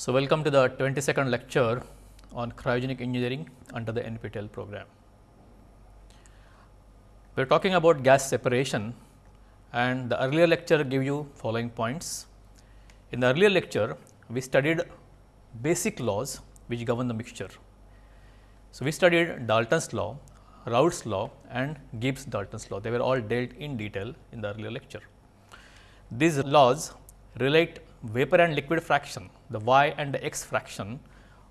So, welcome to the 22nd lecture on cryogenic engineering under the NPTEL program. We are talking about gas separation and the earlier lecture gave you following points. In the earlier lecture, we studied basic laws which govern the mixture. So, we studied Dalton's law, Raoult's law and Gibbs Dalton's law. They were all dealt in detail in the earlier lecture. These laws relate vapor and liquid fraction, the y and the x fraction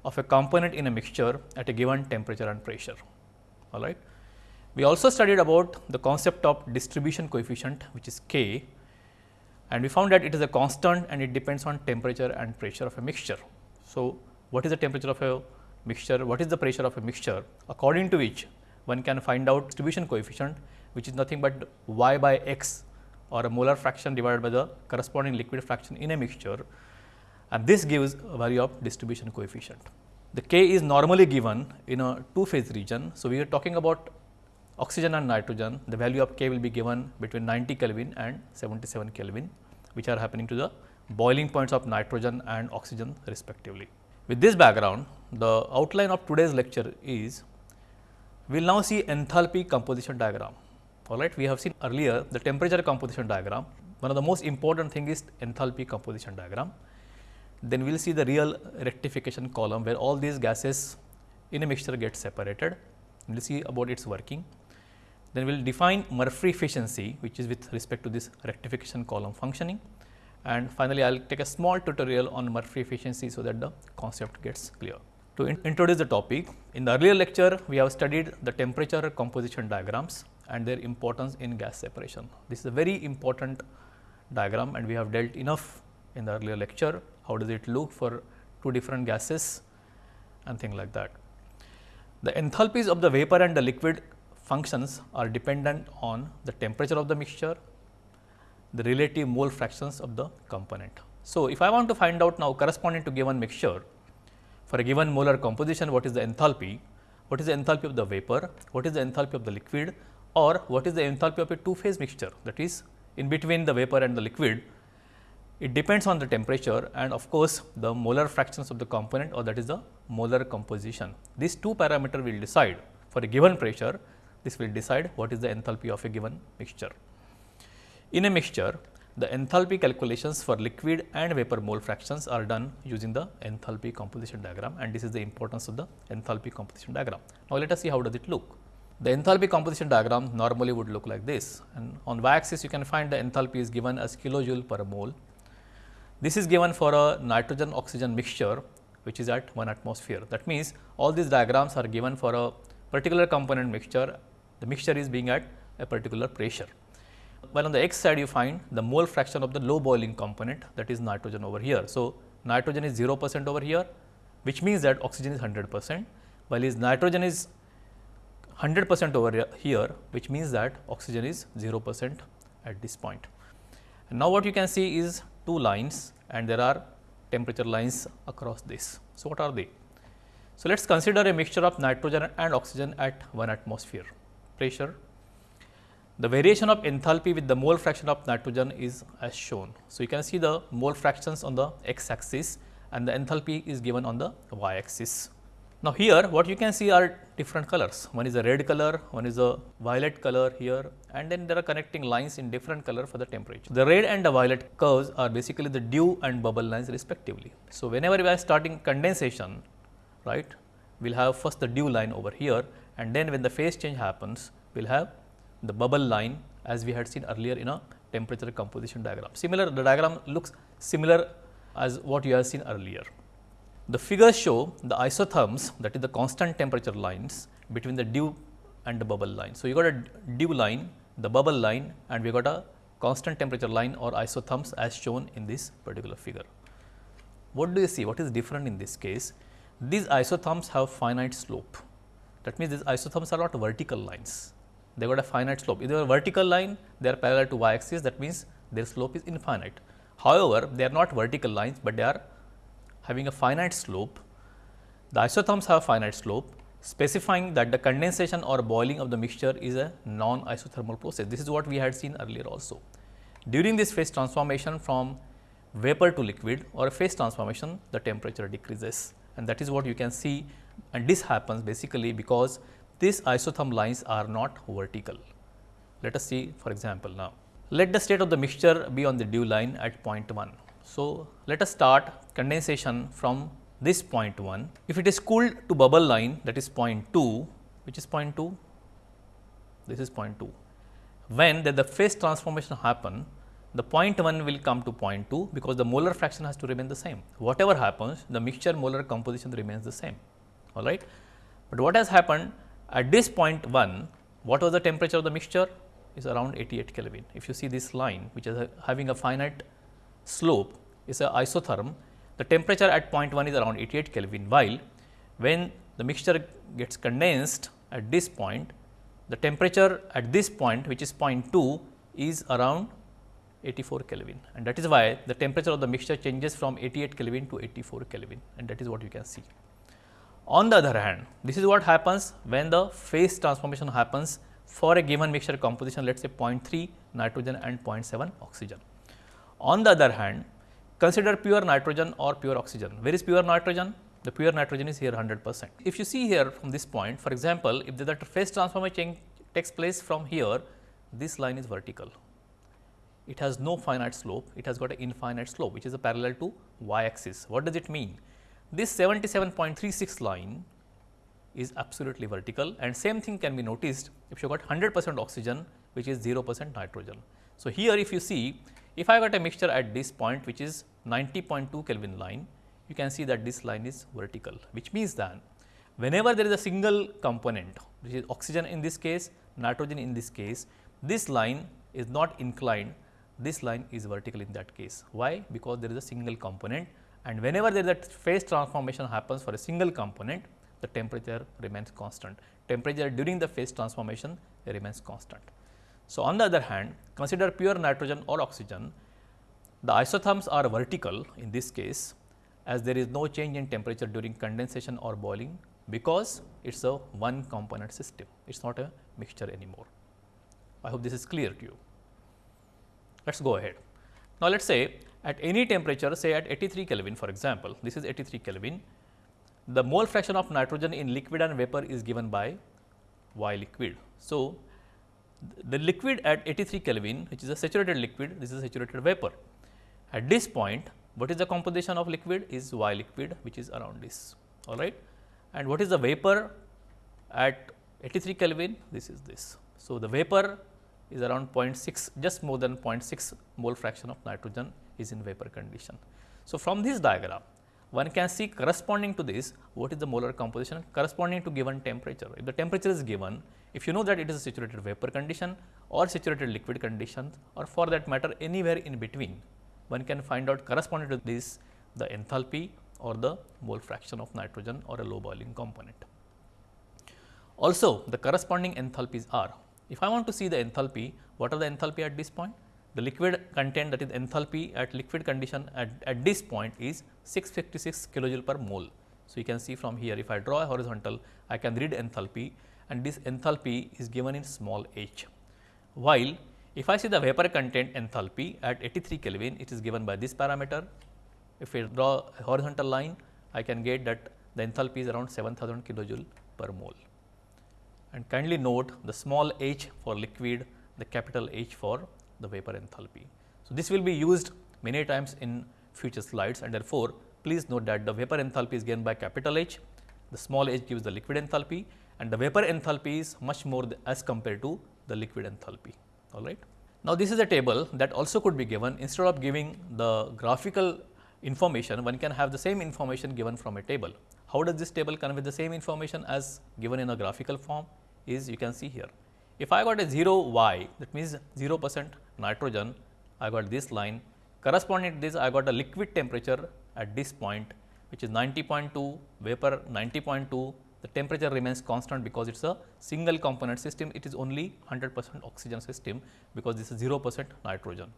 of a component in a mixture at a given temperature and pressure. All right. We also studied about the concept of distribution coefficient which is k and we found that it is a constant and it depends on temperature and pressure of a mixture. So, what is the temperature of a mixture, what is the pressure of a mixture according to which one can find out distribution coefficient which is nothing but y by x or a molar fraction divided by the corresponding liquid fraction in a mixture and this gives a value of distribution coefficient. The k is normally given in a two phase region. So, we are talking about oxygen and nitrogen the value of k will be given between 90 Kelvin and 77 Kelvin which are happening to the boiling points of nitrogen and oxygen respectively. With this background the outline of today's lecture is we will now see enthalpy composition diagram all right. We have seen earlier the temperature composition diagram. One of the most important thing is enthalpy composition diagram. Then we will see the real rectification column where all these gases in a mixture get separated. We will see about its working. Then we will define Murphree efficiency which is with respect to this rectification column functioning. And finally, I will take a small tutorial on Murphree efficiency so that the concept gets clear. To in introduce the topic, in the earlier lecture, we have studied the temperature composition diagrams and their importance in gas separation. This is a very important diagram and we have dealt enough in the earlier lecture. How does it look for two different gases and things like that. The enthalpies of the vapor and the liquid functions are dependent on the temperature of the mixture, the relative mole fractions of the component. So, if I want to find out now corresponding to given mixture for a given molar composition what is the enthalpy, what is the enthalpy of the vapor, what is the enthalpy of the liquid, or what is the enthalpy of a two phase mixture that is in between the vapor and the liquid. It depends on the temperature and of course, the molar fractions of the component or that is the molar composition. These two parameter will decide for a given pressure, this will decide what is the enthalpy of a given mixture. In a mixture, the enthalpy calculations for liquid and vapor mole fractions are done using the enthalpy composition diagram and this is the importance of the enthalpy composition diagram. Now, let us see how does it look. The enthalpy composition diagram normally would look like this and on y axis you can find the enthalpy is given as kilojoule per mole. This is given for a nitrogen oxygen mixture which is at 1 atmosphere. That means, all these diagrams are given for a particular component mixture, the mixture is being at a particular pressure. While on the x side you find the mole fraction of the low boiling component that is nitrogen over here. So, nitrogen is 0 percent over here which means that oxygen is 100 percent while is nitrogen is 100 percent over here which means that oxygen is 0 percent at this point. And now, what you can see is two lines and there are temperature lines across this. So, what are they? So, let us consider a mixture of nitrogen and oxygen at 1 atmosphere pressure. The variation of enthalpy with the mole fraction of nitrogen is as shown. So, you can see the mole fractions on the x axis and the enthalpy is given on the y axis. Now, here what you can see are different colors. One is a red color, one is a violet color here and then there are connecting lines in different color for the temperature. The red and the violet curves are basically the dew and bubble lines respectively. So, whenever we are starting condensation, right, we will have first the dew line over here and then when the phase change happens, we will have the bubble line as we had seen earlier in a temperature composition diagram. Similar, the diagram looks similar as what you have seen earlier. The figures show the isotherms that is the constant temperature lines between the dew and the bubble line. So, you got a dew line, the bubble line and we got a constant temperature line or isotherms as shown in this particular figure. What do you see? What is different in this case? These isotherms have finite slope. That means, these isotherms are not vertical lines. They got a finite slope. If they are vertical line, they are parallel to y axis. That means, their slope is infinite. However, they are not vertical lines, but they are having a finite slope, the isotherms have a finite slope specifying that the condensation or boiling of the mixture is a non-isothermal process. This is what we had seen earlier also. During this phase transformation from vapor to liquid or a phase transformation, the temperature decreases and that is what you can see and this happens basically because these isotherm lines are not vertical. Let us see for example now. Let the state of the mixture be on the dew line at point 1. So, let us start condensation from this point 1. If it is cooled to bubble line that is point 2, which is point 2, this is point 2. When the, the phase transformation happen, the point 1 will come to point 2 because the molar fraction has to remain the same. Whatever happens, the mixture molar composition remains the same, all right. But what has happened at this point 1, what was the temperature of the mixture? Is around 88 Kelvin. If you see this line, which is a, having a finite slope, is a isotherm, the temperature at point 1 is around 88 Kelvin, while when the mixture gets condensed at this point, the temperature at this point which is point 2 is around 84 Kelvin and that is why the temperature of the mixture changes from 88 Kelvin to 84 Kelvin and that is what you can see. On the other hand, this is what happens when the phase transformation happens for a given mixture composition let us say 0.3 nitrogen and 0.7 oxygen. On the other hand, consider pure nitrogen or pure oxygen. Where is pure nitrogen? The pure nitrogen is here 100 percent. If you see here from this point, for example, if the phase transformation takes place from here, this line is vertical it has no finite slope, it has got an infinite slope which is a parallel to y axis. What does it mean? This 77.36 line is absolutely vertical and same thing can be noticed if you got 100 percent oxygen which is 0 percent nitrogen. So, here if you see if I got a mixture at this point which is 90.2 Kelvin line, you can see that this line is vertical which means that whenever there is a single component which is oxygen in this case, nitrogen in this case, this line is not inclined this line is vertical in that case. Why? Because there is a single component and whenever there is a phase transformation happens for a single component, the temperature remains constant. Temperature during the phase transformation remains constant. So, on the other hand, consider pure nitrogen or oxygen, the isotherms are vertical in this case as there is no change in temperature during condensation or boiling because it is a one component system, it is not a mixture anymore. I hope this is clear to you. Let us go ahead. Now, let us say at any temperature say at 83 Kelvin for example, this is 83 Kelvin, the mole fraction of nitrogen in liquid and vapor is given by Y liquid. So, the liquid at 83 Kelvin which is a saturated liquid, this is a saturated vapor. At this point, what is the composition of liquid is Y liquid which is around this, all right. And what is the vapor at 83 Kelvin? This is this. So, the vapor is around 0.6 just more than 0.6 mole fraction of nitrogen is in vapor condition. So, from this diagram one can see corresponding to this what is the molar composition corresponding to given temperature. If the temperature is given, if you know that it is a saturated vapor condition or saturated liquid condition or for that matter anywhere in between, one can find out corresponding to this the enthalpy or the mole fraction of nitrogen or a low boiling component. Also the corresponding enthalpies are if I want to see the enthalpy, what are the enthalpy at this point? The liquid content that is enthalpy at liquid condition at, at this point is 656 kilojoule per mole. So, you can see from here if I draw a horizontal, I can read enthalpy and this enthalpy is given in small h. While if I see the vapor content enthalpy at 83 Kelvin, it is given by this parameter. If I draw a horizontal line, I can get that the enthalpy is around 7000 kilojoule per mole and kindly note the small h for liquid, the capital H for the vapor enthalpy. So, this will be used many times in future slides and therefore, please note that the vapor enthalpy is given by capital H, the small h gives the liquid enthalpy and the vapor enthalpy is much more as compared to the liquid enthalpy. All right. Now, this is a table that also could be given instead of giving the graphical information, one can have the same information given from a table. How does this table convey the same information as given in a graphical form is you can see here. If I got a 0 y that means 0 percent nitrogen, I got this line corresponding to this I got a liquid temperature at this point which is 90.2 vapor 90.2 the temperature remains constant because it is a single component system it is only 100 percent oxygen system because this is 0 percent nitrogen.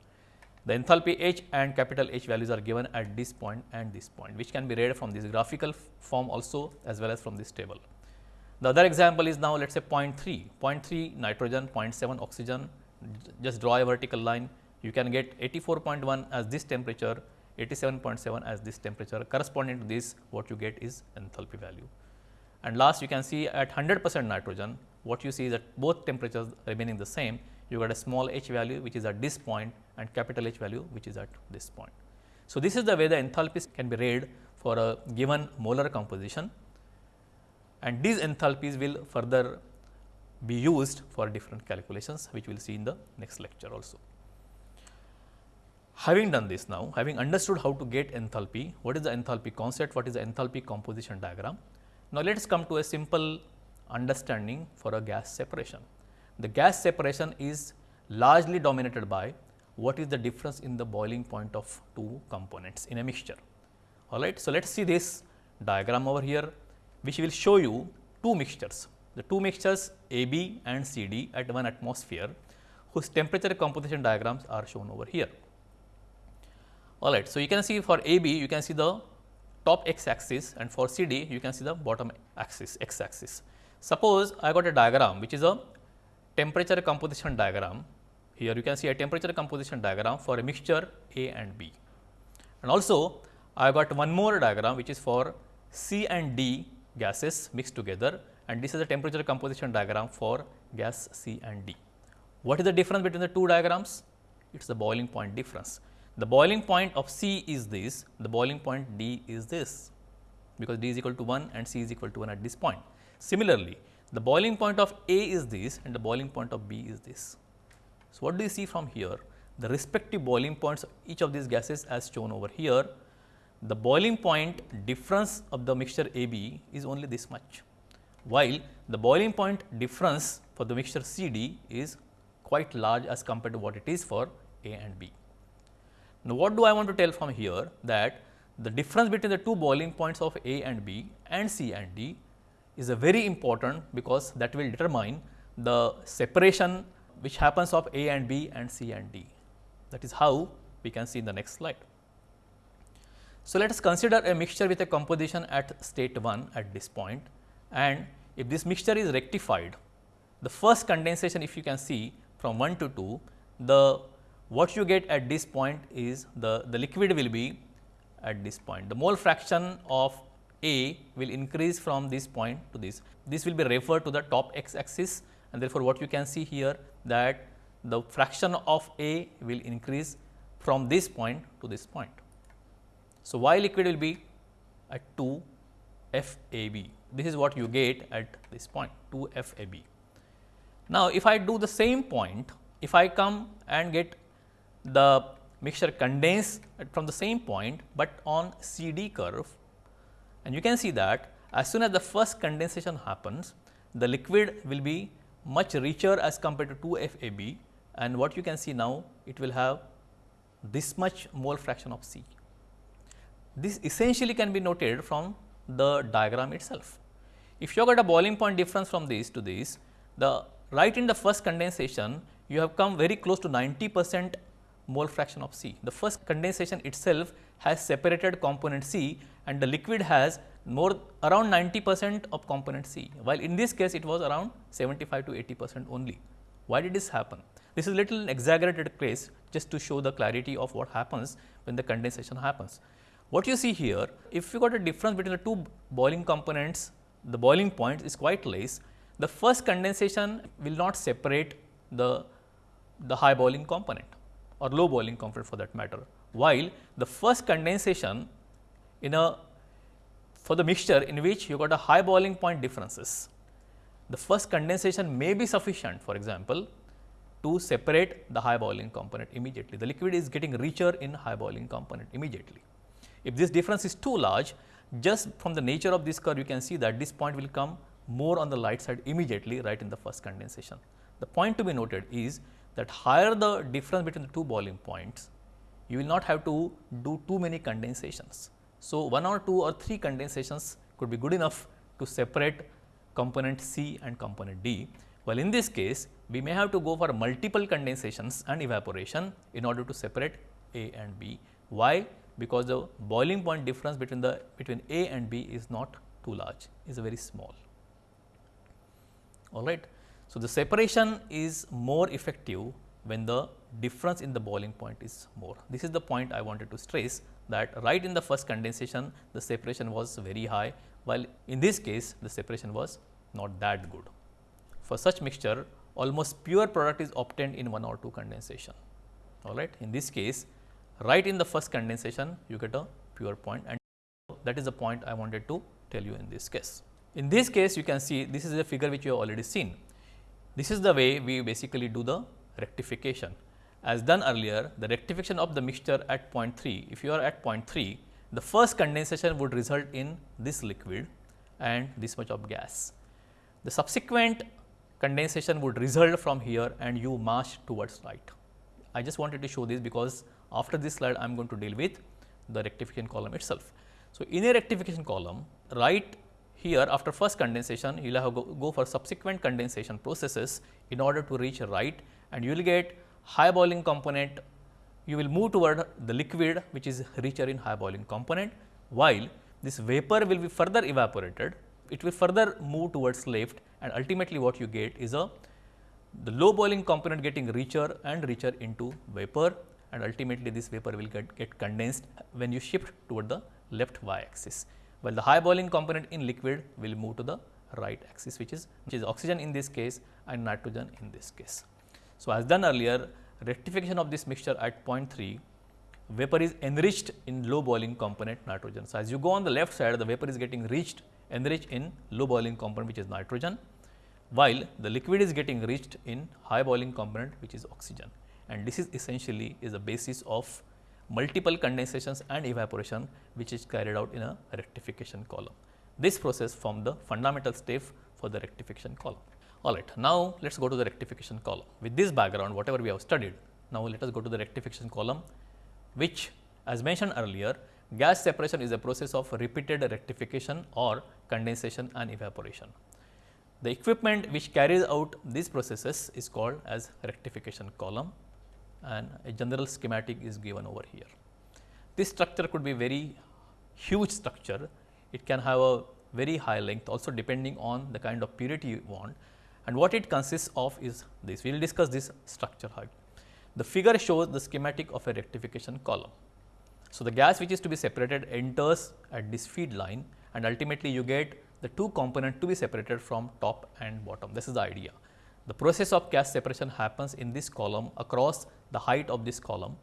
The enthalpy H and capital H values are given at this point and this point, which can be read from this graphical form also as well as from this table. The other example is now let us say 0.3, 0.3 nitrogen, 0.7 oxygen, just draw a vertical line. You can get 84.1 as this temperature, 87.7 as this temperature corresponding to this what you get is enthalpy value. And last you can see at 100 percent nitrogen what you see is that both temperatures remaining the same you got a small h value which is at this point and capital H value which is at this point. So, this is the way the enthalpies can be read for a given molar composition and these enthalpies will further be used for different calculations which we will see in the next lecture also. Having done this now, having understood how to get enthalpy, what is the enthalpy concept, what is the enthalpy composition diagram. Now, let us come to a simple understanding for a gas separation. The gas separation is largely dominated by what is the difference in the boiling point of two components in a mixture. All right. So, let us see this diagram over here which will show you two mixtures. The two mixtures AB and CD at 1 atmosphere whose temperature composition diagrams are shown over here. All right. So, you can see for AB you can see the top x axis and for CD you can see the bottom axis x axis. Suppose I got a diagram which is a temperature composition diagram. Here you can see a temperature composition diagram for a mixture A and B. And also I got one more diagram which is for C and D gases mixed together and this is the temperature composition diagram for gas C and D. What is the difference between the two diagrams? It is the boiling point difference. The boiling point of C is this, the boiling point D is this, because D is equal to 1 and C is equal to 1 at this point. Similarly, the boiling point of A is this and the boiling point of B is this. So, what do you see from here? The respective boiling points of each of these gases as shown over here, the boiling point difference of the mixture AB is only this much, while the boiling point difference for the mixture CD is quite large as compared to what it is for A and B. Now, what do I want to tell from here that the difference between the two boiling points of A and B and C and D is a very important because that will determine the separation which happens of A and B and C and D. That is how we can see in the next slide. So, let us consider a mixture with a composition at state 1 at this point and if this mixture is rectified, the first condensation if you can see from 1 to 2, the what you get at this point is the, the liquid will be at this point. The mole fraction of A will increase from this point to this. This will be referred to the top x axis and therefore, what you can see here that the fraction of A will increase from this point to this point. So, Y liquid will be at 2 FAB. This is what you get at this point 2 FAB. Now, if I do the same point, if I come and get the mixture condense from the same point, but on CD curve and you can see that as soon as the first condensation happens, the liquid will be much richer as compared to 2 FAB and what you can see now it will have this much mole fraction of C. This essentially can be noted from the diagram itself. If you got a boiling point difference from this to this, the right in the first condensation you have come very close to 90 percent mole fraction of C. The first condensation itself has separated component C and the liquid has more around 90 percent of component C, while in this case it was around 75 to 80 percent only. Why did this happen? This is a little exaggerated case just to show the clarity of what happens when the condensation happens. What you see here, if you got a difference between the two boiling components, the boiling point is quite less, the first condensation will not separate the, the high boiling component or low boiling component for that matter, while the first condensation in a for the mixture in which you got a high boiling point differences, the first condensation may be sufficient for example, to separate the high boiling component immediately. The liquid is getting richer in high boiling component immediately. If this difference is too large, just from the nature of this curve you can see that this point will come more on the light side immediately right in the first condensation. The point to be noted is that higher the difference between the two boiling points, you will not have to do too many condensations. So, one or two or three condensations could be good enough to separate component C and component D. Well, in this case, we may have to go for multiple condensations and evaporation in order to separate A and B. Why? Because the boiling point difference between the between A and B is not too large, is very small. All right. So, the separation is more effective when the difference in the boiling point is more. This is the point I wanted to stress that right in the first condensation the separation was very high while in this case the separation was not that good. For such mixture almost pure product is obtained in one or two condensation all right. In this case right in the first condensation you get a pure point and that is the point I wanted to tell you in this case. In this case you can see this is a figure which you have already seen. This is the way we basically do the rectification. As done earlier the rectification of the mixture at point 3, if you are at point 3 the first condensation would result in this liquid and this much of gas. The subsequent condensation would result from here and you march towards right. I just wanted to show this because after this slide I am going to deal with the rectification column itself. So, in a rectification column right here after first condensation you will have go, go for subsequent condensation processes in order to reach right and you will get high boiling component. You will move toward the liquid which is richer in high boiling component while this vapor will be further evaporated. It will further move towards left and ultimately what you get is a the low boiling component getting richer and richer into vapor and ultimately this vapor will get, get condensed when you shift toward the left y axis, while the high boiling component in liquid will move to the right axis which is which is oxygen in this case and nitrogen in this case. So, as done earlier rectification of this mixture at point 3 vapor is enriched in low boiling component nitrogen. So, as you go on the left side the vapor is getting reached enriched in low boiling component which is nitrogen while the liquid is getting reached in high boiling component which is oxygen and this is essentially is the basis of multiple condensations and evaporation which is carried out in a rectification column. This process form the fundamental step for the rectification column. Alright, now let us go to the rectification column. With this background whatever we have studied, now let us go to the rectification column which as mentioned earlier gas separation is a process of repeated rectification or condensation and evaporation. The equipment which carries out these processes is called as rectification column and a general schematic is given over here. This structure could be very huge structure, it can have a very high length also depending on the kind of purity you want and what it consists of is this. We will discuss this structure height. The figure shows the schematic of a rectification column. So, the gas which is to be separated enters at this feed line and ultimately you get the two component to be separated from top and bottom. This is the idea. The process of gas separation happens in this column across the height of this column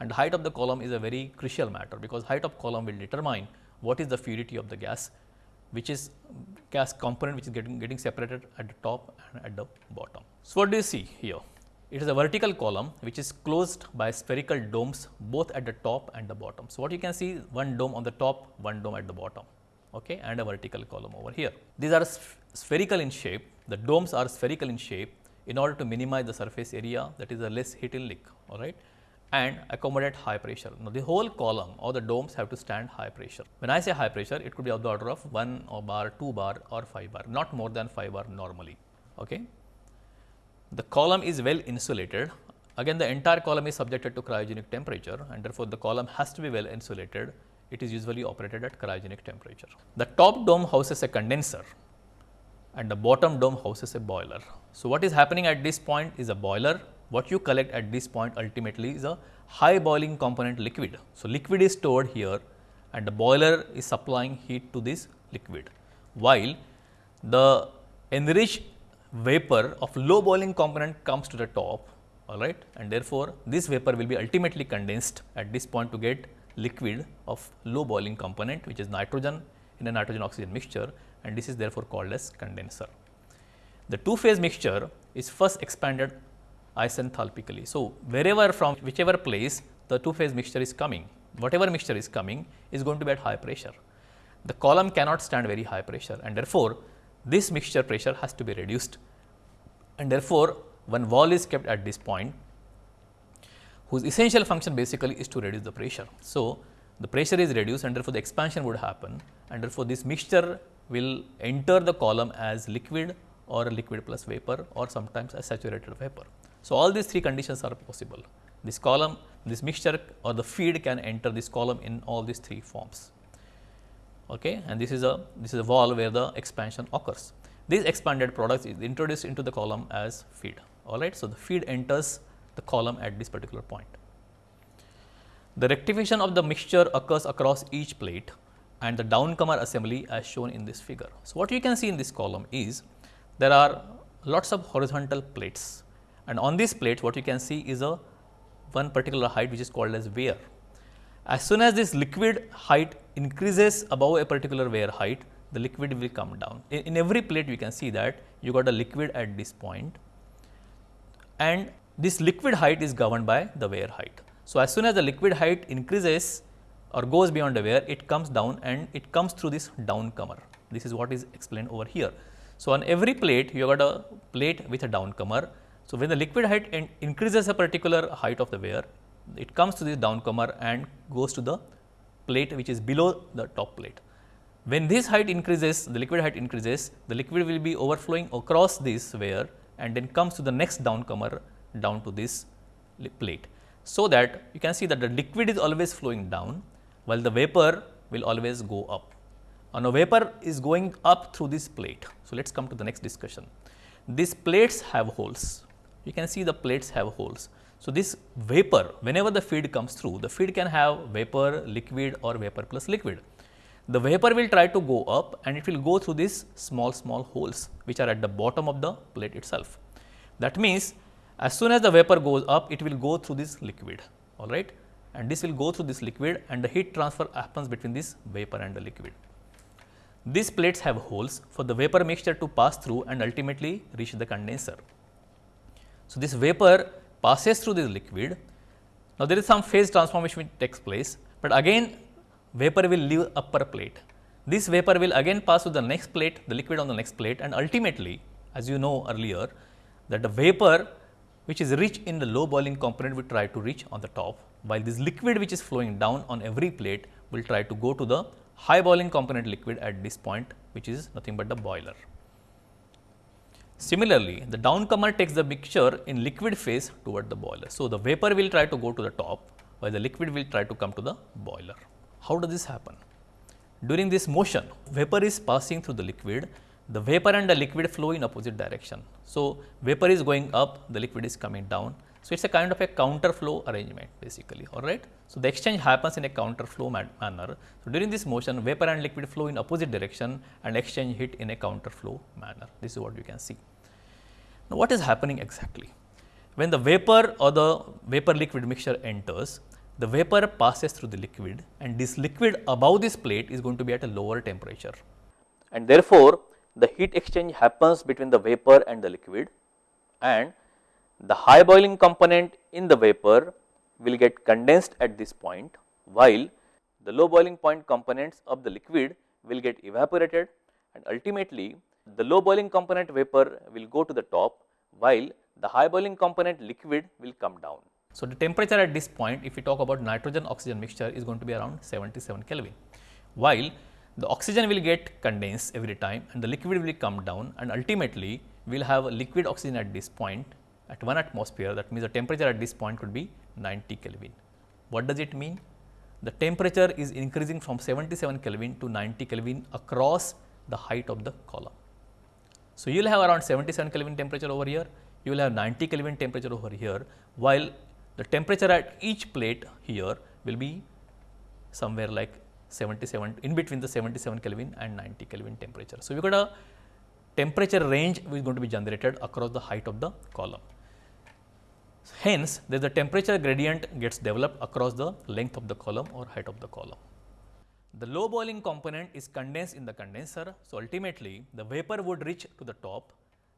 and the height of the column is a very crucial matter because height of column will determine what is the fluidity of the gas which is gas component which is getting, getting separated at the top and at the bottom. So, what do you see here? It is a vertical column which is closed by spherical domes both at the top and the bottom. So, what you can see one dome on the top, one dome at the bottom okay, and a vertical column over here. These are spherical in shape, the domes are spherical in shape in order to minimize the surface area that is a less heat leak all right and accommodate high pressure. Now, the whole column or the domes have to stand high pressure. When I say high pressure, it could be of the order of 1 or bar, 2 bar or 5 bar, not more than 5 bar normally. Okay. The column is well insulated. Again, the entire column is subjected to cryogenic temperature and therefore, the column has to be well insulated it is usually operated at cryogenic temperature. The top dome houses a condenser and the bottom dome houses a boiler. So, what is happening at this point is a boiler. What you collect at this point ultimately is a high boiling component liquid. So, liquid is stored here and the boiler is supplying heat to this liquid, while the enriched vapor of low boiling component comes to the top all right and therefore, this vapor will be ultimately condensed at this point to get liquid of low boiling component which is nitrogen in a nitrogen oxygen mixture and this is therefore called as condenser. The two phase mixture is first expanded isenthalpically. So, wherever from whichever place the two phase mixture is coming, whatever mixture is coming is going to be at high pressure. The column cannot stand very high pressure and therefore, this mixture pressure has to be reduced and therefore, one wall is kept at this point whose essential function basically is to reduce the pressure. So, the pressure is reduced and therefore, the expansion would happen and therefore, this mixture will enter the column as liquid or liquid plus vapor or sometimes as saturated vapor. So, all these three conditions are possible. This column, this mixture or the feed can enter this column in all these three forms. Okay, and this is a this is a wall where the expansion occurs. These expanded products is introduced into the column as feed. All right, so the feed enters the column at this particular point. The rectification of the mixture occurs across each plate and the downcomer assembly as shown in this figure. So, what you can see in this column is there are lots of horizontal plates and on these plates what you can see is a one particular height which is called as weir. As soon as this liquid height increases above a particular weir height, the liquid will come down. In, in every plate you can see that you got a liquid at this point and this liquid height is governed by the weir height. So, as soon as the liquid height increases or goes beyond the weir, it comes down and it comes through this downcomer. This is what is explained over here. So, on every plate you have got a plate with a downcomer. So, when the liquid height in increases a particular height of the weir, it comes to this downcomer and goes to the plate which is below the top plate. When this height increases, the liquid height increases, the liquid will be overflowing across this weir and then comes to the next downcomer down to this plate. So, that you can see that the liquid is always flowing down while the vapor will always go up. And now, vapor is going up through this plate. So, let us come to the next discussion. These plates have holes. You can see the plates have holes. So, this vapor whenever the feed comes through, the feed can have vapor, liquid or vapor plus liquid the vapor will try to go up and it will go through these small small holes which are at the bottom of the plate itself. That means, as soon as the vapor goes up it will go through this liquid all right and this will go through this liquid and the heat transfer happens between this vapor and the liquid. These plates have holes for the vapor mixture to pass through and ultimately reach the condenser. So, this vapor passes through this liquid. Now, there is some phase transformation which takes place, but again vapor will leave upper plate. This vapor will again pass to the next plate, the liquid on the next plate and ultimately as you know earlier that the vapor which is rich in the low boiling component will try to reach on the top while this liquid which is flowing down on every plate will try to go to the high boiling component liquid at this point which is nothing but the boiler. Similarly, the downcomer takes the mixture in liquid phase toward the boiler. So, the vapor will try to go to the top while the liquid will try to come to the boiler. How does this happen? During this motion, vapor is passing through the liquid, the vapor and the liquid flow in opposite direction. So, vapor is going up, the liquid is coming down. So, it is a kind of a counter flow arrangement basically, alright. So, the exchange happens in a counter flow manner. So, during this motion, vapor and liquid flow in opposite direction and exchange heat in a counter flow manner. This is what you can see. Now, what is happening exactly? When the vapor or the vapor liquid mixture enters, the vapor passes through the liquid and this liquid above this plate is going to be at a lower temperature. And therefore, the heat exchange happens between the vapor and the liquid and the high boiling component in the vapor will get condensed at this point while the low boiling point components of the liquid will get evaporated and ultimately the low boiling component vapor will go to the top while the high boiling component liquid will come down. So, the temperature at this point if we talk about nitrogen oxygen mixture is going to be around 77 Kelvin, while the oxygen will get condensed every time and the liquid will come down and ultimately we will have a liquid oxygen at this point at 1 atmosphere that means the temperature at this point could be 90 Kelvin. What does it mean? The temperature is increasing from 77 Kelvin to 90 Kelvin across the height of the column. So, you will have around 77 Kelvin temperature over here, you will have 90 Kelvin temperature over here, while the temperature at each plate here will be somewhere like 77 in between the 77 Kelvin and 90 Kelvin temperature. So, we got a temperature range which is going to be generated across the height of the column. Hence, there the temperature gradient gets developed across the length of the column or height of the column. The low boiling component is condensed in the condenser. So, ultimately the vapor would reach to the top,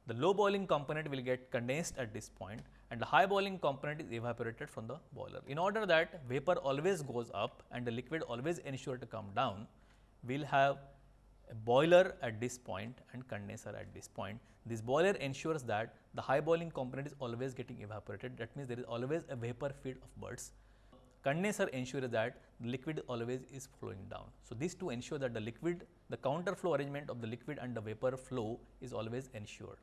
the low boiling component will get condensed at this point and the high boiling component is evaporated from the boiler. In order that vapor always goes up and the liquid always ensure to come down, we will have a boiler at this point and condenser at this point. This boiler ensures that the high boiling component is always getting evaporated. That means there is always a vapor feed of birds. Condenser ensures that the liquid always is flowing down. So, these two ensure that the liquid, the counter flow arrangement of the liquid and the vapor flow is always ensured.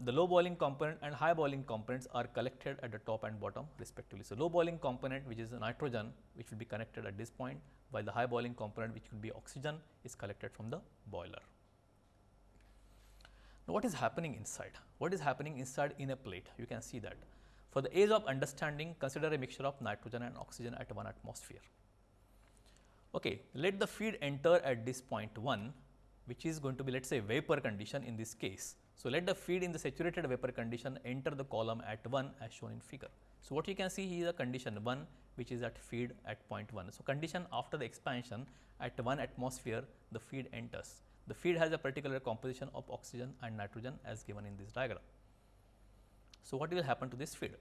The low boiling component and high boiling components are collected at the top and bottom respectively. So, low boiling component which is nitrogen which will be connected at this point while the high boiling component which could be oxygen is collected from the boiler. Now, what is happening inside? What is happening inside in a plate? You can see that. For the ease of understanding, consider a mixture of nitrogen and oxygen at 1 atmosphere. Okay, let the feed enter at this point 1, which is going to be let us say vapor condition in this case. So, let the feed in the saturated vapor condition enter the column at 1 as shown in figure. So, what you can see here is a condition 1 which is at feed at point 1. So, condition after the expansion at 1 atmosphere the feed enters. The feed has a particular composition of oxygen and nitrogen as given in this diagram. So, what will happen to this feed?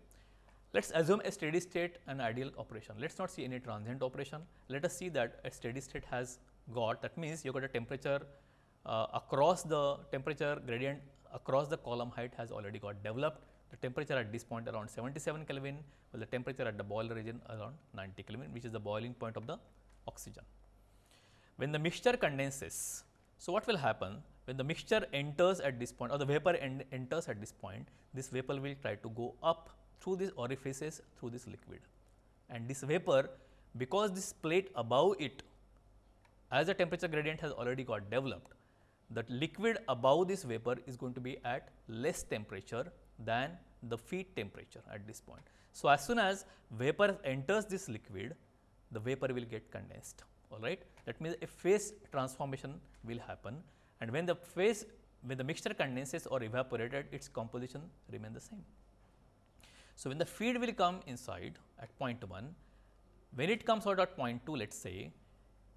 Let us assume a steady state and ideal operation. Let us not see any transient operation. Let us see that a steady state has got that means you got a temperature uh, across the temperature gradient across the column height has already got developed. The temperature at this point around 77 Kelvin, while the temperature at the boiler region around 90 Kelvin, which is the boiling point of the oxygen. When the mixture condenses, so what will happen when the mixture enters at this point or the vapor en enters at this point, this vapor will try to go up through these orifices through this liquid. And this vapor because this plate above it as the temperature gradient has already got developed, the liquid above this vapor is going to be at less temperature than the feed temperature at this point. So, as soon as vapor enters this liquid, the vapor will get condensed all right. That means, a phase transformation will happen and when the phase when the mixture condenses or evaporated its composition remain the same. So, when the feed will come inside at point 1, when it comes out at point 2 let us say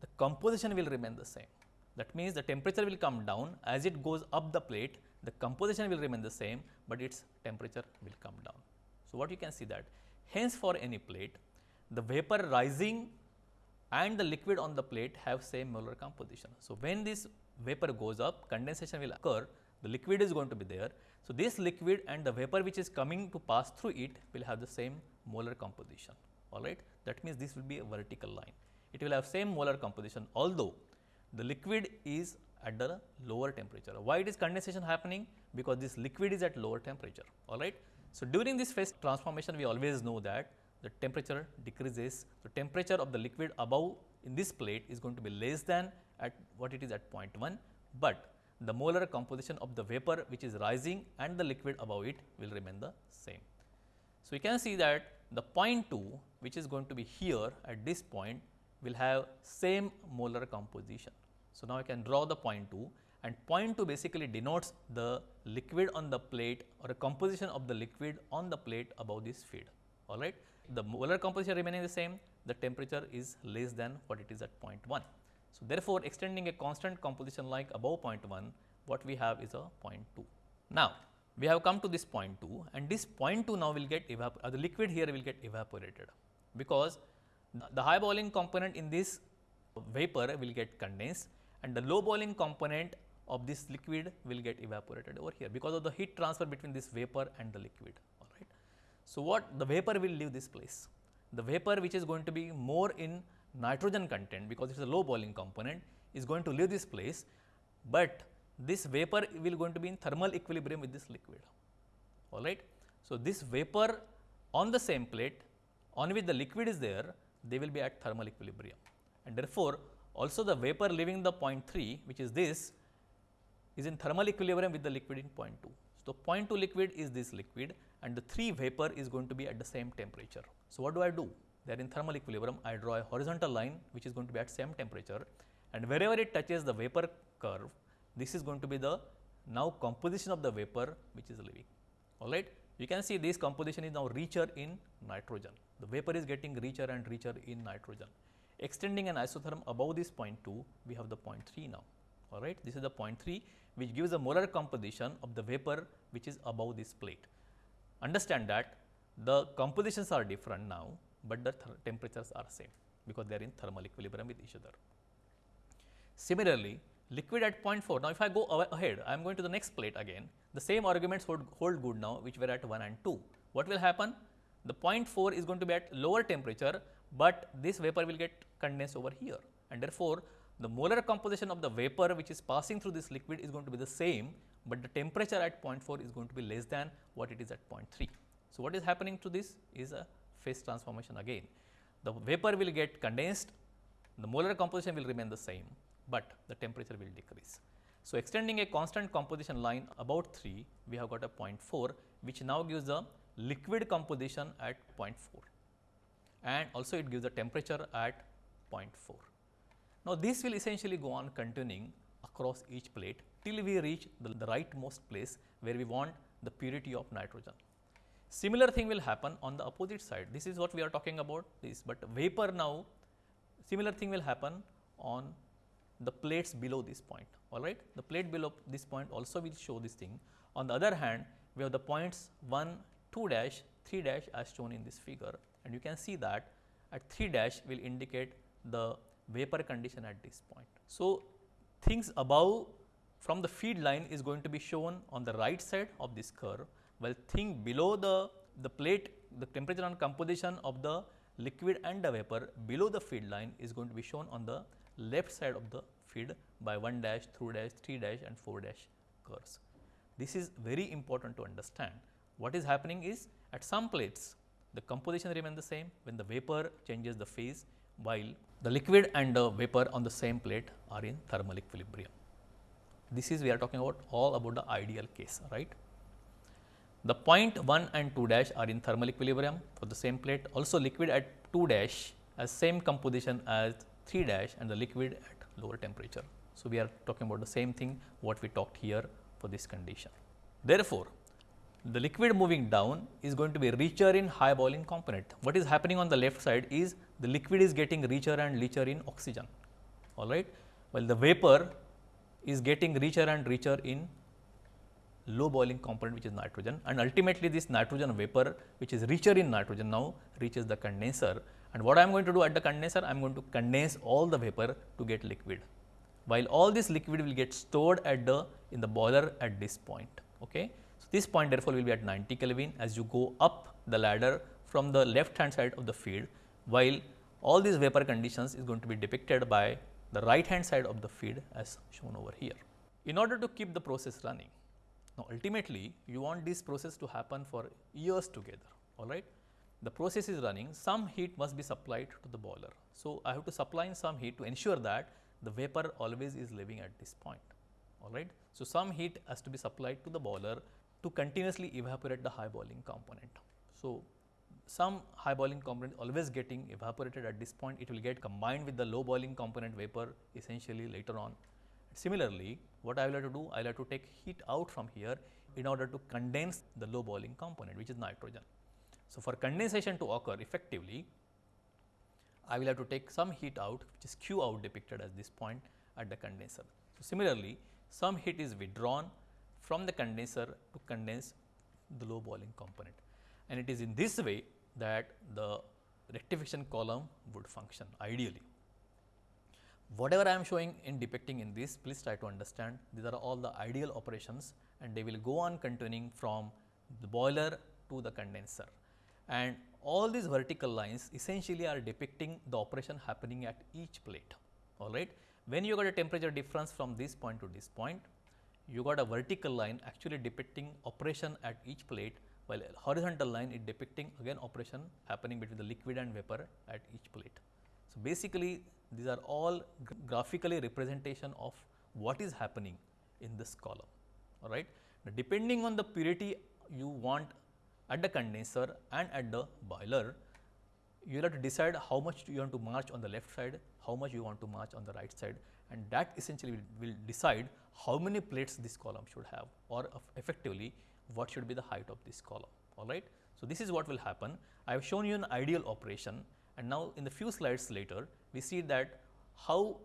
the composition will remain the same that means, the temperature will come down as it goes up the plate, the composition will remain the same, but its temperature will come down. So, what you can see that hence for any plate, the vapor rising and the liquid on the plate have same molar composition. So, when this vapor goes up, condensation will occur, the liquid is going to be there. So, this liquid and the vapor which is coming to pass through it will have the same molar composition, all right. That means, this will be a vertical line. It will have same molar composition, although the liquid is at the lower temperature. Why it is condensation happening? Because this liquid is at lower temperature, all right. So, during this phase transformation, we always know that the temperature decreases. The temperature of the liquid above in this plate is going to be less than at what it is at point 1, but the molar composition of the vapor which is rising and the liquid above it will remain the same. So, you can see that the point 2 which is going to be here at this point will have same molar composition. So, now I can draw the point 2 and point 2 basically denotes the liquid on the plate or a composition of the liquid on the plate above this feed. All right. The molar composition remaining the same, the temperature is less than what it is at point 1. So, therefore, extending a constant composition like above point 1, what we have is a point 2. Now, we have come to this point 2 and this point 2 now will get evaporated, uh, the liquid here will get evaporated because the high boiling component in this vapor will get condensed and the low boiling component of this liquid will get evaporated over here because of the heat transfer between this vapor and the liquid all right. So, what the vapor will leave this place? The vapor which is going to be more in nitrogen content because it is a low boiling component is going to leave this place, but this vapor will going to be in thermal equilibrium with this liquid all right. So, this vapor on the same plate on which the liquid is there they will be at thermal equilibrium. And therefore, also the vapor leaving the point 3 which is this is in thermal equilibrium with the liquid in point 2. So, point 2 liquid is this liquid and the 3 vapor is going to be at the same temperature. So, what do I do? They are in thermal equilibrium, I draw a horizontal line which is going to be at same temperature and wherever it touches the vapor curve, this is going to be the now composition of the vapor which is leaving, alright. You can see this composition is now richer in nitrogen. The vapor is getting richer and richer in nitrogen. Extending an isotherm above this point 2, we have the point 3 now. All right, this is the point 3 which gives a molar composition of the vapor which is above this plate. Understand that the compositions are different now, but the temperatures are same because they are in thermal equilibrium with each other. Similarly, liquid at point 4. Now, if I go ahead, I am going to the next plate again. The same arguments hold, hold good now, which were at 1 and 2. What will happen? The point 4 is going to be at lower temperature, but this vapor will get over here. And therefore, the molar composition of the vapor which is passing through this liquid is going to be the same, but the temperature at point 4 is going to be less than what it is at point 3. So, what is happening to this is a phase transformation again. The vapor will get condensed, the molar composition will remain the same, but the temperature will decrease. So, extending a constant composition line about 3, we have got a 0.4 which now gives the liquid composition at 0.4 and also it gives the temperature at 0.4. Now, this will essentially go on continuing across each plate till we reach the, the rightmost place where we want the purity of nitrogen. Similar thing will happen on the opposite side. This is what we are talking about this, but vapor now similar thing will happen on the plates below this point all right. The plate below this point also will show this thing. On the other hand, we have the points 1, 2 dash, 3 dash as shown in this figure and you can see that at 3 dash will indicate the vapor condition at this point. So, things above from the feed line is going to be shown on the right side of this curve, while thing below the, the plate, the temperature and composition of the liquid and the vapor below the feed line is going to be shown on the left side of the feed by 1 dash, 2 dash, 3 dash and 4 dash curves. This is very important to understand. What is happening is at some plates the composition remains the same when the vapor changes the phase while the liquid and the vapor on the same plate are in thermal equilibrium. This is we are talking about all about the ideal case, right. The point 1 and 2 dash are in thermal equilibrium for the same plate. Also liquid at 2 dash has same composition as 3 dash and the liquid at lower temperature. So, we are talking about the same thing what we talked here for this condition. Therefore, the liquid moving down is going to be richer in high boiling component. What is happening on the left side is the liquid is getting richer and richer in oxygen, all right, while the vapor is getting richer and richer in low boiling component which is nitrogen and ultimately this nitrogen vapor which is richer in nitrogen now reaches the condenser and what I am going to do at the condenser I am going to condense all the vapor to get liquid while all this liquid will get stored at the in the boiler at this point. Okay. This point therefore will be at 90 Kelvin as you go up the ladder from the left hand side of the feed while all these vapor conditions is going to be depicted by the right hand side of the feed as shown over here. In order to keep the process running now, ultimately you want this process to happen for years together, all right. The process is running, some heat must be supplied to the boiler. So, I have to supply in some heat to ensure that the vapor always is living at this point, all right. So, some heat has to be supplied to the boiler to continuously evaporate the high boiling component. So, some high boiling component always getting evaporated at this point, it will get combined with the low boiling component vapor essentially later on Similarly, what I will have to do, I will have to take heat out from here in order to condense the low boiling component which is nitrogen. So, for condensation to occur effectively, I will have to take some heat out which is Q out depicted as this point at the condenser. So, similarly, some heat is withdrawn from the condenser to condense the low boiling component and it is in this way that the rectification column would function ideally. Whatever I am showing in depicting in this, please try to understand these are all the ideal operations and they will go on continuing from the boiler to the condenser. And all these vertical lines essentially are depicting the operation happening at each plate, all right. When you got a temperature difference from this point to this point, you got a vertical line actually depicting operation at each plate, while horizontal line is depicting again operation happening between the liquid and vapor at each plate. So, basically these are all graphically representation of what is happening in this column, all right. Now, depending on the purity you want at the condenser and at the boiler, you will have to decide how much you want to march on the left side, how much you want to march on the right side and that essentially will, will decide how many plates this column should have or effectively what should be the height of this column, all right. So, this is what will happen. I have shown you an ideal operation and now, in the few slides later, we see that how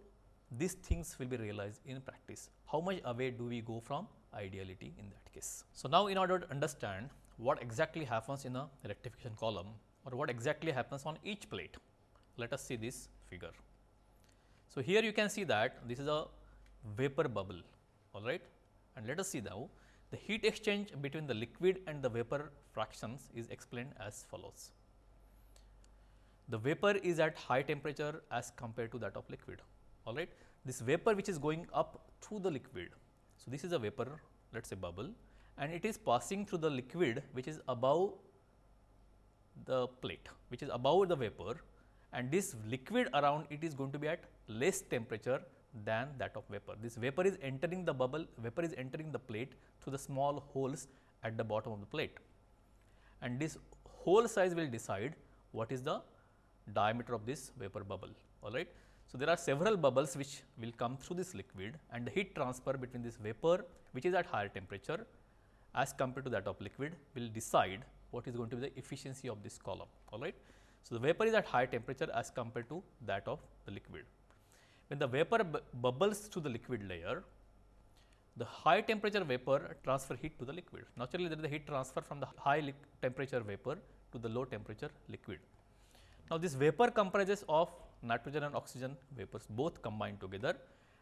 these things will be realized in practice. How much away do we go from ideality in that case? So, now in order to understand what exactly happens in a rectification column or what exactly happens on each plate, let us see this figure. So, here you can see that this is a vapor bubble, all right. And let us see now the heat exchange between the liquid and the vapor fractions is explained as follows the vapor is at high temperature as compared to that of liquid. All right. This vapor which is going up through the liquid. So, this is a vapor let us say bubble and it is passing through the liquid which is above the plate which is above the vapor and this liquid around it is going to be at less temperature than that of vapor. This vapor is entering the bubble, vapor is entering the plate through the small holes at the bottom of the plate and this hole size will decide what is the diameter of this vapor bubble all right. So, there are several bubbles which will come through this liquid and the heat transfer between this vapor which is at higher temperature as compared to that of liquid will decide what is going to be the efficiency of this column all right. So, the vapor is at high temperature as compared to that of the liquid. When the vapor bubbles to the liquid layer, the high temperature vapor transfer heat to the liquid. Naturally, there is the heat transfer from the high temperature vapor to the low temperature liquid. Now, this vapor comprises of nitrogen and oxygen vapors both combined together.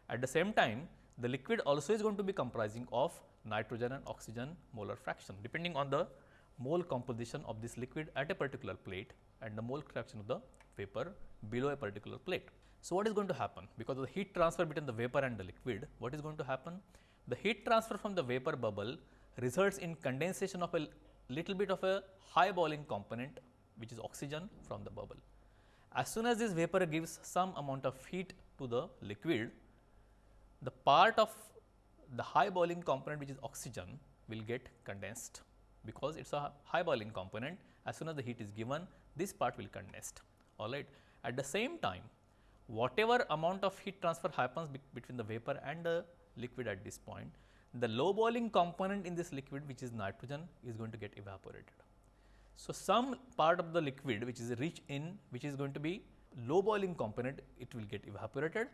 At the same time, the liquid also is going to be comprising of nitrogen and oxygen molar fraction depending on the mole composition of this liquid at a particular plate and the mole fraction of the vapor below a particular plate. So, what is going to happen? Because of the heat transfer between the vapor and the liquid, what is going to happen? The heat transfer from the vapor bubble results in condensation of a little bit of a high boiling component which is oxygen from the bubble. As soon as this vapor gives some amount of heat to the liquid, the part of the high boiling component which is oxygen will get condensed because it is a high boiling component as soon as the heat is given this part will condensed all right. At the same time whatever amount of heat transfer happens be between the vapor and the liquid at this point the low boiling component in this liquid which is nitrogen is going to get evaporated. So, some part of the liquid which is rich in which is going to be low boiling component it will get evaporated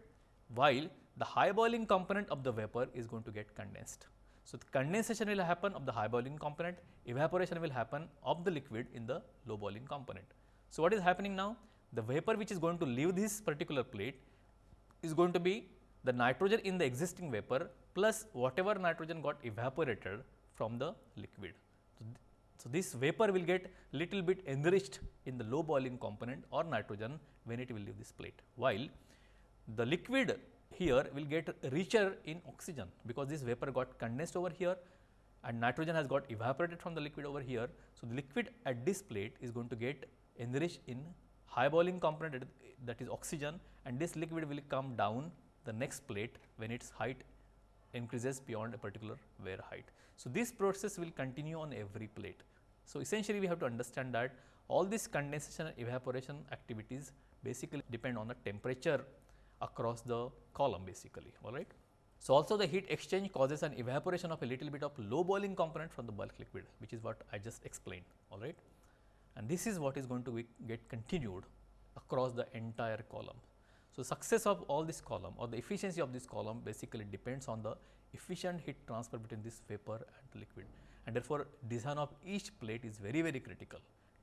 while the high boiling component of the vapor is going to get condensed. So, the condensation will happen of the high boiling component, evaporation will happen of the liquid in the low boiling component. So, what is happening now? The vapor which is going to leave this particular plate is going to be the nitrogen in the existing vapor plus whatever nitrogen got evaporated from the liquid. So, th so this vapor will get little bit enriched in the low boiling component or nitrogen when it will leave this plate, while the liquid here will get richer in oxygen because this vapor got condensed over here and nitrogen has got evaporated from the liquid over here. So, the liquid at this plate is going to get enriched in high boiling component that is oxygen and this liquid will come down the next plate when its height increases beyond a particular weir height. So, this process will continue on every plate. So, essentially we have to understand that all these condensation and evaporation activities basically depend on the temperature across the column basically all right. So, also the heat exchange causes an evaporation of a little bit of low boiling component from the bulk liquid which is what I just explained all right. And this is what is going to get continued across the entire column. So, success of all this column or the efficiency of this column basically depends on the efficient heat transfer between this vapor and liquid and therefore, design of each plate is very very critical.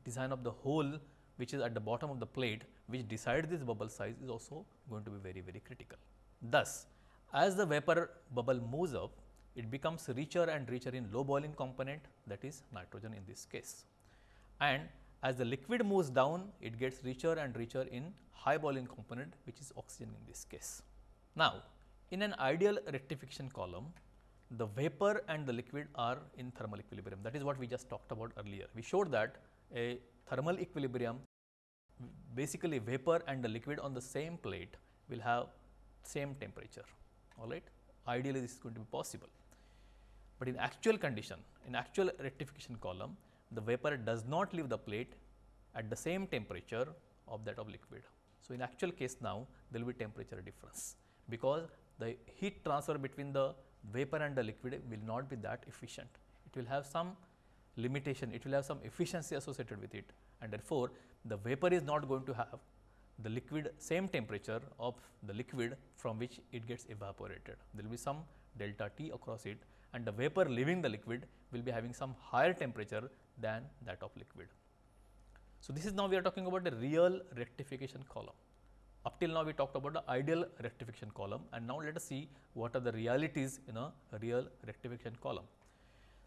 Design of the hole which is at the bottom of the plate which decides this bubble size is also going to be very very critical. Thus, as the vapor bubble moves up, it becomes richer and richer in low boiling component that is nitrogen in this case. And as the liquid moves down, it gets richer and richer in high boiling component which is oxygen in this case. Now, in an ideal rectification column, the vapor and the liquid are in thermal equilibrium. That is what we just talked about earlier. We showed that a thermal equilibrium basically vapor and the liquid on the same plate will have same temperature all right. Ideally, this is going to be possible, but in actual condition in actual rectification column the vapor does not leave the plate at the same temperature of that of liquid. So, in actual case now there will be temperature difference because the heat transfer between the vapor and the liquid will not be that efficient. It will have some limitation, it will have some efficiency associated with it and therefore, the vapor is not going to have the liquid same temperature of the liquid from which it gets evaporated. There will be some delta T across it and the vapor leaving the liquid will be having some higher temperature than that of liquid. So, this is now we are talking about the real rectification column. Up till now we talked about the ideal rectification column and now let us see what are the realities in a real rectification column.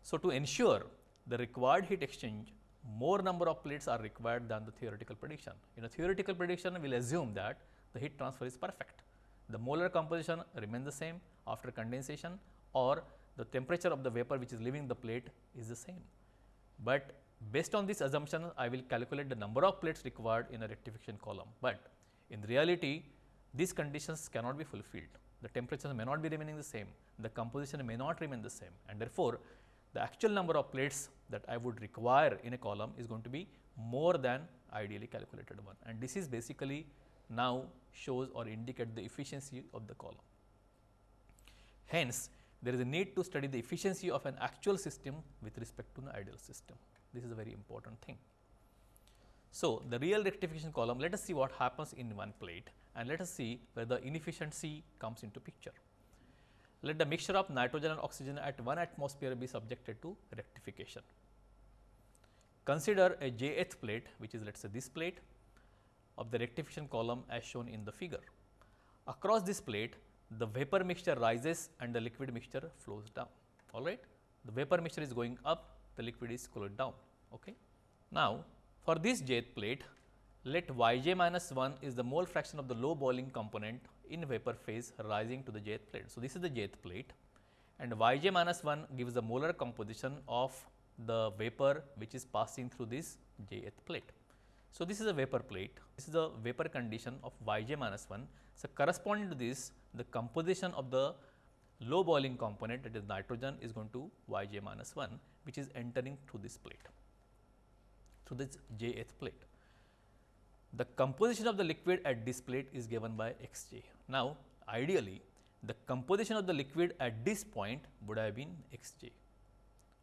So, to ensure the required heat exchange more number of plates are required than the theoretical prediction. In a theoretical prediction we will assume that the heat transfer is perfect. The molar composition remains the same after condensation or the temperature of the vapor which is leaving the plate is the same. But based on this assumption, I will calculate the number of plates required in a rectification column. But in reality, these conditions cannot be fulfilled. The temperature may not be remaining the same, the composition may not remain the same and therefore, the actual number of plates that I would require in a column is going to be more than ideally calculated one and this is basically now shows or indicate the efficiency of the column. Hence, there is a need to study the efficiency of an actual system with respect to an ideal system. This is a very important thing. So, the real rectification column, let us see what happens in one plate and let us see where the inefficiency comes into picture. Let the mixture of nitrogen and oxygen at 1 atmosphere be subjected to rectification. Consider a jth plate which is let us say this plate of the rectification column as shown in the figure. Across this plate the vapor mixture rises and the liquid mixture flows down all right. The vapor mixture is going up the liquid is cooled down. Okay. Now, for this jth plate let yj minus 1 is the mole fraction of the low boiling component in vapor phase rising to the jth plate. So, this is the jth plate and yj minus 1 gives the molar composition of the vapor which is passing through this jth plate. So, this is a vapor plate, this is the vapor condition of yj minus 1. So, corresponding to this the composition of the low boiling component that is nitrogen is going to yj minus 1 which is entering through this plate, through this jth plate. The composition of the liquid at this plate is given by xj. Now, ideally the composition of the liquid at this point would have been xj,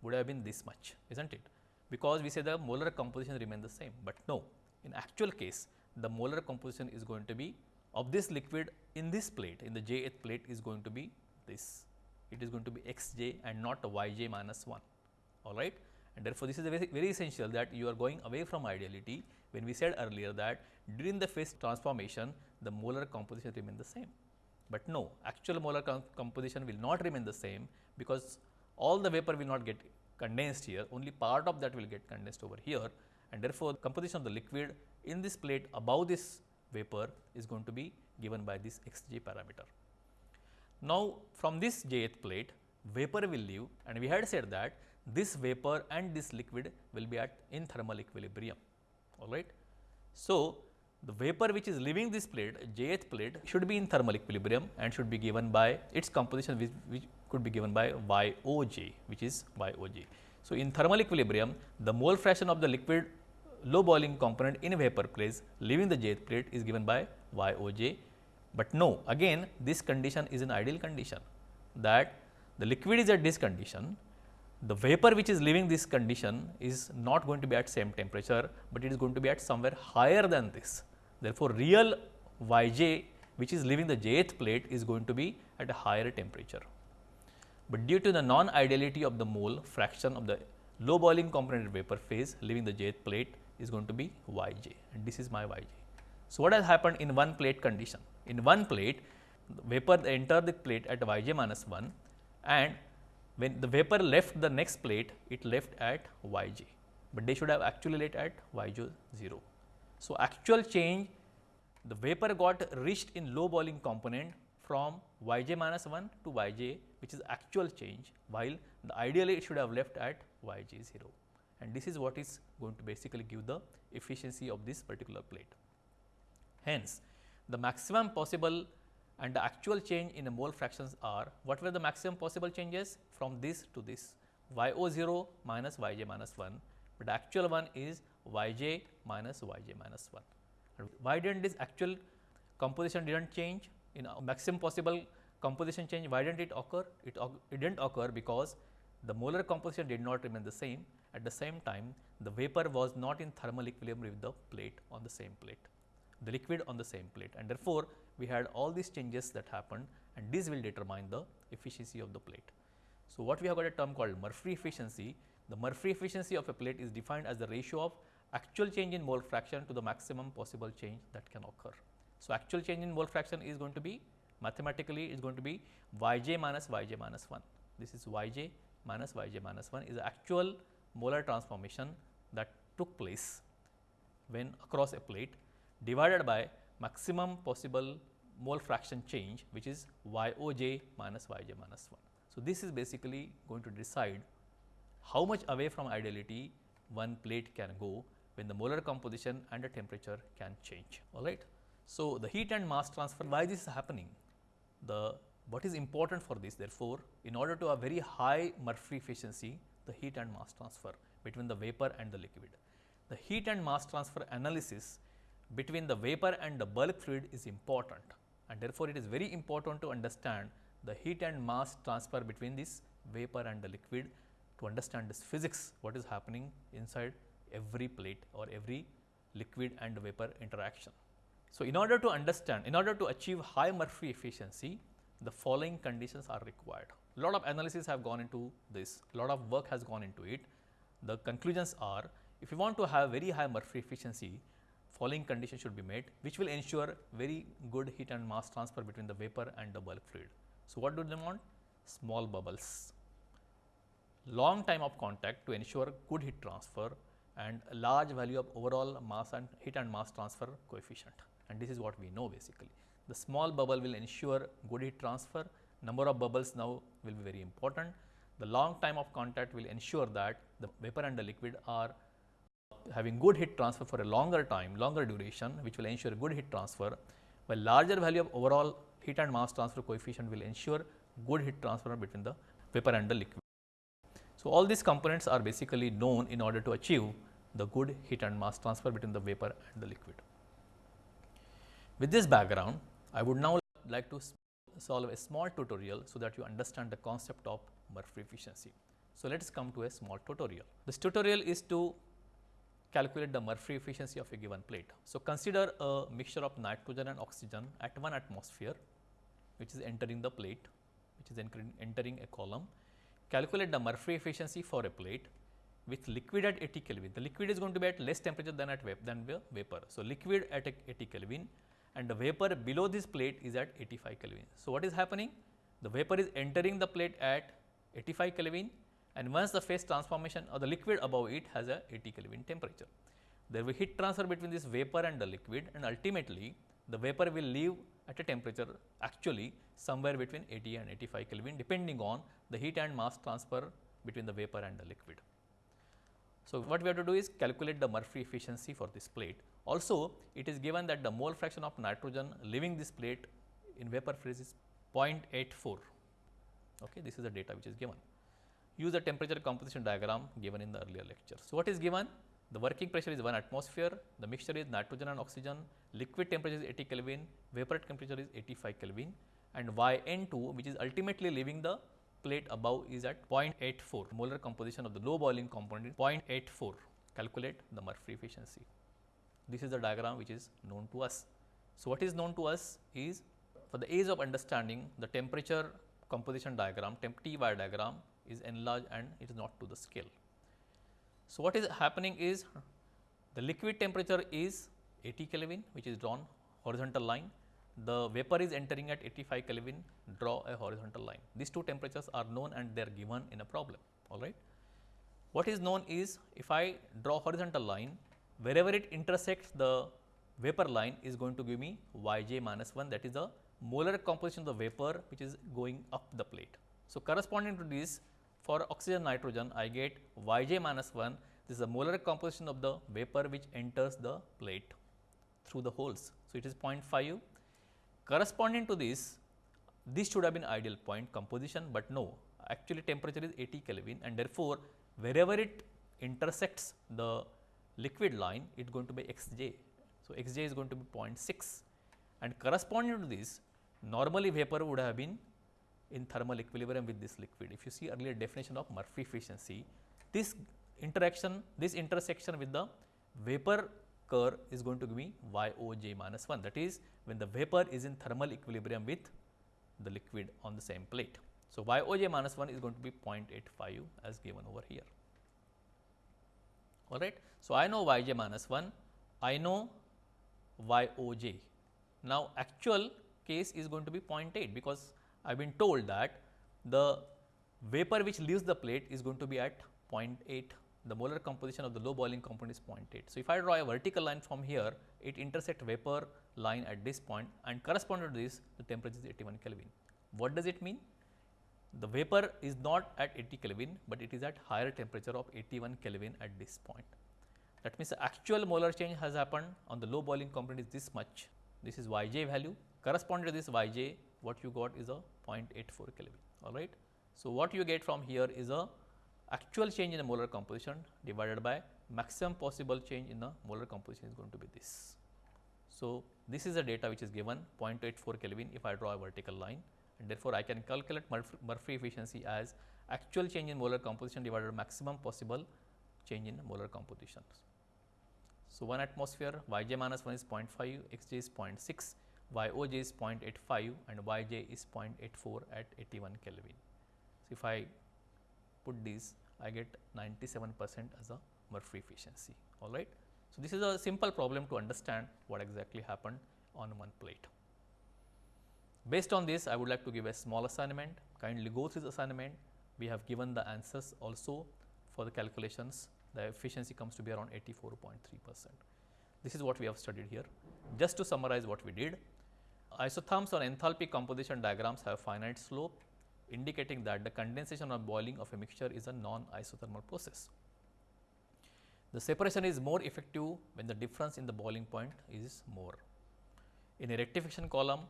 would have been this much, is not it? Because we say the molar composition remain the same, but no, in actual case the molar composition is going to be of this liquid in this plate in the jth plate is going to be this. It is going to be xj and not yj minus 1 all right. And therefore, this is very, very essential that you are going away from ideality when we said earlier that during the phase transformation the molar composition remain the same. But no actual molar com composition will not remain the same because all the vapor will not get condensed here only part of that will get condensed over here and therefore, the composition of the liquid in this plate above this vapor is going to be given by this xj parameter. Now, from this jth plate vapor will leave and we had said that this vapor and this liquid will be at in thermal equilibrium all right. So, the vapor which is leaving this plate jth plate should be in thermal equilibrium and should be given by its composition which, which could be given by YOJ which is YOJ. So, in thermal equilibrium the mole fraction of the liquid low boiling component in vapor phase leaving the jth plate is given by YOJ, but no again this condition is an ideal condition that the liquid is at this condition, the vapor which is leaving this condition is not going to be at same temperature, but it is going to be at somewhere higher than this. Therefore, real Yj which is leaving the jth plate is going to be at a higher temperature. But due to the non-ideality of the mole fraction of the low boiling component vapor phase leaving the jth plate is going to be Yj and this is my Yj. So, what has happened in one plate condition? In one plate vapor enter the plate at Yj minus 1 and when the vapor left the next plate it left at Yj, but they should have actually left at Yj 0. So, actual change the vapor got reached in low boiling component from Yj minus 1 to Yj which is actual change while the ideally it should have left at Yj 0 and this is what is going to basically give the efficiency of this particular plate. Hence, the maximum possible and the actual change in the mole fractions are what were the maximum possible changes from this to this y0 0 minus yj minus 1, but the actual one is yj minus yj minus 1. And why did not this actual composition did not change in maximum possible composition change why did not it occur? It, it did not occur because the molar composition did not remain the same at the same time the vapor was not in thermal equilibrium with the plate on the same plate the liquid on the same plate and therefore, we had all these changes that happened and this will determine the efficiency of the plate. So, what we have got a term called Murphree efficiency. The Murphree efficiency of a plate is defined as the ratio of actual change in mole fraction to the maximum possible change that can occur. So, actual change in mole fraction is going to be mathematically is going to be yj minus yj minus 1. This is yj minus yj minus 1 is the actual molar transformation that took place when across a plate divided by maximum possible mole fraction change which is YOJ minus YJ minus 1. So, this is basically going to decide how much away from ideality one plate can go when the molar composition and the temperature can change all right. So, the heat and mass transfer why this is happening the what is important for this therefore, in order to have very high Murphree efficiency the heat and mass transfer between the vapor and the liquid. The heat and mass transfer analysis between the vapor and the bulk fluid is important and therefore, it is very important to understand the heat and mass transfer between this vapor and the liquid to understand this physics what is happening inside every plate or every liquid and vapor interaction. So, in order to understand, in order to achieve high Murphree efficiency, the following conditions are required. Lot of analysis have gone into this, lot of work has gone into it. The conclusions are, if you want to have very high Murphree efficiency, following conditions should be met, which will ensure very good heat and mass transfer between the vapor and the bulk fluid. So, what do they want? Small bubbles, long time of contact to ensure good heat transfer and large value of overall mass and heat and mass transfer coefficient and this is what we know basically. The small bubble will ensure good heat transfer, number of bubbles now will be very important. The long time of contact will ensure that the vapor and the liquid are having good heat transfer for a longer time, longer duration which will ensure good heat transfer, while larger value of overall heat and mass transfer coefficient will ensure good heat transfer between the vapor and the liquid. So, all these components are basically known in order to achieve the good heat and mass transfer between the vapor and the liquid. With this background, I would now like to solve a small tutorial so that you understand the concept of Murphree efficiency. So, let us come to a small tutorial. This tutorial is to calculate the Murphree efficiency of a given plate. So, consider a mixture of nitrogen and oxygen at 1 atmosphere which is entering the plate which is entering a column calculate the Murphree efficiency for a plate with liquid at 80 Kelvin. The liquid is going to be at less temperature than at than vapor. So, liquid at 80 Kelvin and the vapor below this plate is at 85 Kelvin. So, what is happening? The vapor is entering the plate at 85 Kelvin and once the phase transformation or the liquid above it has a 80 Kelvin temperature. There will be heat transfer between this vapor and the liquid and ultimately the vapor will leave at a temperature actually somewhere between 80 and 85 Kelvin depending on the heat and mass transfer between the vapor and the liquid. So, what we have to do is calculate the Murphree efficiency for this plate. Also, it is given that the mole fraction of nitrogen leaving this plate in vapor phase is 0.84. Okay, this is the data which is given. Use the temperature composition diagram given in the earlier lecture. So, what is given? The working pressure is 1 atmosphere, the mixture is nitrogen and oxygen, liquid temperature is 80 Kelvin, vapor temperature is 85 Kelvin and Yn2 which is ultimately leaving the plate above is at 0.84. Molar composition of the low boiling component is 0.84. Calculate the Murphree efficiency. This is the diagram which is known to us. So, what is known to us is for the ease of understanding the temperature composition diagram, temp T y diagram is enlarged and it is not to the scale. So, what is happening is the liquid temperature is 80 Kelvin which is drawn horizontal line. The vapor is entering at 85 Kelvin draw a horizontal line. These two temperatures are known and they are given in a problem alright. What is known is if I draw horizontal line wherever it intersects the vapor line is going to give me yj minus 1 that is the molar composition of the vapor which is going up the plate. So, corresponding to this for oxygen nitrogen I get Yj minus 1 this is the molar composition of the vapor which enters the plate through the holes. So, it is 0.5 corresponding to this this should have been ideal point composition, but no actually temperature is 80 Kelvin and therefore, wherever it intersects the liquid line it is going to be xj. So, xj is going to be 0.6 and corresponding to this normally vapor would have been in thermal equilibrium with this liquid. If you see earlier definition of Murphree efficiency, this interaction, this intersection with the vapor curve is going to me YOJ minus 1 that is when the vapor is in thermal equilibrium with the liquid on the same plate. So, YOJ minus 1 is going to be 0.85 as given over here. Alright. So, I know Yj minus 1, I know YOJ. Now, actual case is going to be 0.8 because I have been told that the vapor which leaves the plate is going to be at 0.8 the molar composition of the low boiling component is 0.8. So, if I draw a vertical line from here it intersect vapor line at this point and corresponding to this the temperature is 81 Kelvin. What does it mean? The vapor is not at 80 Kelvin, but it is at higher temperature of 81 Kelvin at this point. That means, the actual molar change has happened on the low boiling component is this much. This is Yj value corresponding to this Yj what you got is a 0.84 Kelvin all right. So, what you get from here is a actual change in the molar composition divided by maximum possible change in the molar composition is going to be this. So, this is the data which is given 0.84 Kelvin if I draw a vertical line therefore, I can calculate Murphree efficiency as actual change in molar composition divided by maximum possible change in molar composition. So, 1 atmosphere y j minus 1 is 0.5, x j is 0.6, y o j is 0.85 and y j is 0.84 at 81 Kelvin. So, if I put these I get 97 percent as a Murphree efficiency all right. So, this is a simple problem to understand what exactly happened on one plate. Based on this I would like to give a small assignment kindly go through the assignment we have given the answers also for the calculations the efficiency comes to be around 84.3 percent. This is what we have studied here. Just to summarize what we did, isotherms or enthalpy composition diagrams have finite slope indicating that the condensation or boiling of a mixture is a non-isothermal process. The separation is more effective when the difference in the boiling point is more. In a rectification column,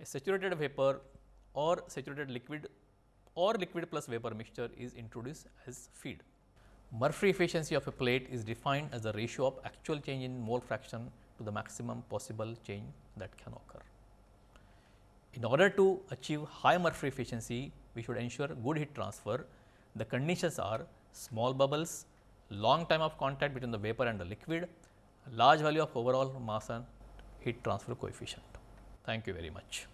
a saturated vapor or saturated liquid or liquid plus vapor mixture is introduced as feed. Murphree efficiency of a plate is defined as the ratio of actual change in mole fraction to the maximum possible change that can occur. In order to achieve high Murphree efficiency, we should ensure good heat transfer. The conditions are small bubbles, long time of contact between the vapor and the liquid, large value of overall mass and heat transfer coefficient. Thank you very much.